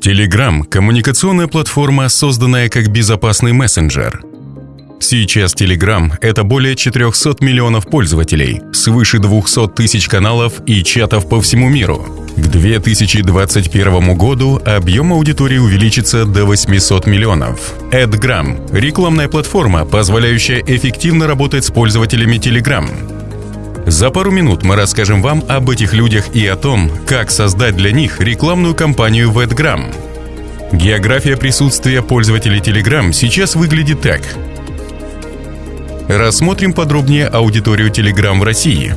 Telegram – коммуникационная платформа, созданная как безопасный мессенджер. Сейчас Telegram — это более 400 миллионов пользователей, свыше 200 тысяч каналов и чатов по всему миру. К 2021 году объем аудитории увеличится до 800 миллионов. AdGram — рекламная платформа, позволяющая эффективно работать с пользователями Telegram. За пару минут мы расскажем вам об этих людях и о том, как создать для них рекламную кампанию в AdGram. География присутствия пользователей Telegram сейчас выглядит так. Рассмотрим подробнее аудиторию Telegram в России.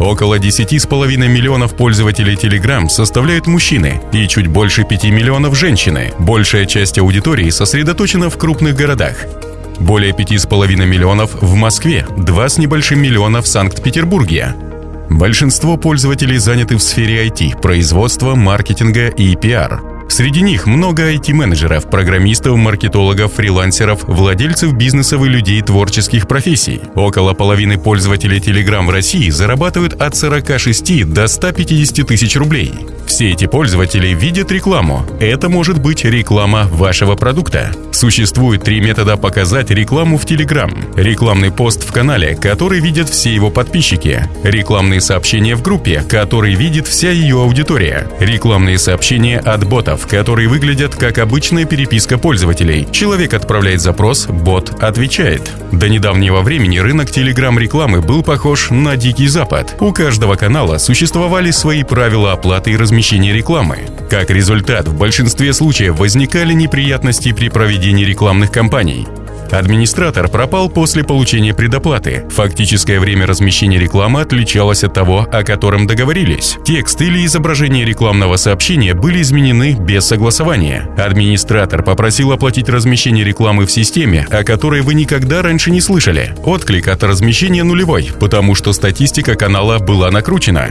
Около 10,5 миллионов пользователей Telegram составляют мужчины и чуть больше 5 миллионов женщины. Большая часть аудитории сосредоточена в крупных городах. Более 5,5 миллионов в Москве, 2 с небольшим миллиона в Санкт-Петербурге. Большинство пользователей заняты в сфере IT, производства, маркетинга и пиар – Среди них много IT-менеджеров, программистов, маркетологов, фрилансеров, владельцев бизнесов и людей творческих профессий. Около половины пользователей Telegram в России зарабатывают от 46 до 150 тысяч рублей. Все эти пользователи видят рекламу. Это может быть реклама вашего продукта. Существует три метода показать рекламу в Telegram. Рекламный пост в канале, который видят все его подписчики. Рекламные сообщения в группе, которые видит вся ее аудитория. Рекламные сообщения от ботов, которые выглядят как обычная переписка пользователей. Человек отправляет запрос, бот отвечает. До недавнего времени рынок телеграм-рекламы был похож на Дикий Запад. У каждого канала существовали свои правила оплаты и размещения рекламы. Как результат, в большинстве случаев возникали неприятности при проведении рекламных кампаний. Администратор пропал после получения предоплаты. Фактическое время размещения рекламы отличалось от того, о котором договорились. Текст или изображение рекламного сообщения были изменены без согласования. Администратор попросил оплатить размещение рекламы в системе, о которой вы никогда раньше не слышали. Отклик от размещения нулевой, потому что статистика канала была накручена.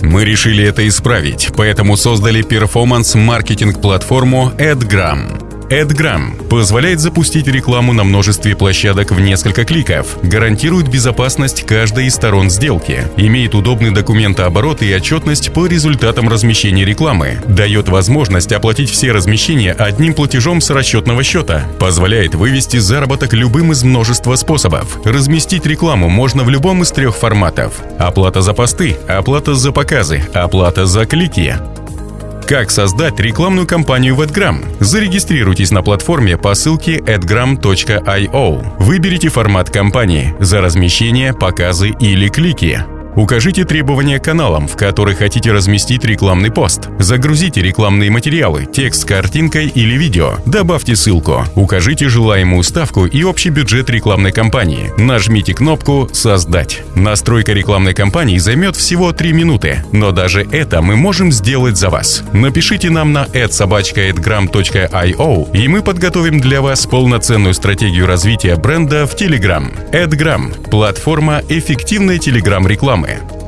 Мы решили это исправить, поэтому создали перформанс-маркетинг-платформу AdGram. AdGram позволяет запустить рекламу на множестве площадок в несколько кликов, гарантирует безопасность каждой из сторон сделки, имеет удобный документооборот и отчетность по результатам размещения рекламы, дает возможность оплатить все размещения одним платежом с расчетного счета, позволяет вывести заработок любым из множества способов. Разместить рекламу можно в любом из трех форматов. Оплата за посты, оплата за показы, оплата за клики. Как создать рекламную кампанию в AdGram? Зарегистрируйтесь на платформе по ссылке adgram.io. Выберите формат кампании за размещение, показы или клики. Укажите требования каналам, в которые хотите разместить рекламный пост. Загрузите рекламные материалы, текст с картинкой или видео. Добавьте ссылку. Укажите желаемую ставку и общий бюджет рекламной кампании. Нажмите кнопку «Создать». Настройка рекламной кампании займет всего 3 минуты, но даже это мы можем сделать за вас. Напишите нам на adsobachka.adgram.io и мы подготовим для вас полноценную стратегию развития бренда в Telegram. AdGram – платформа эффективной Telegram рекламы.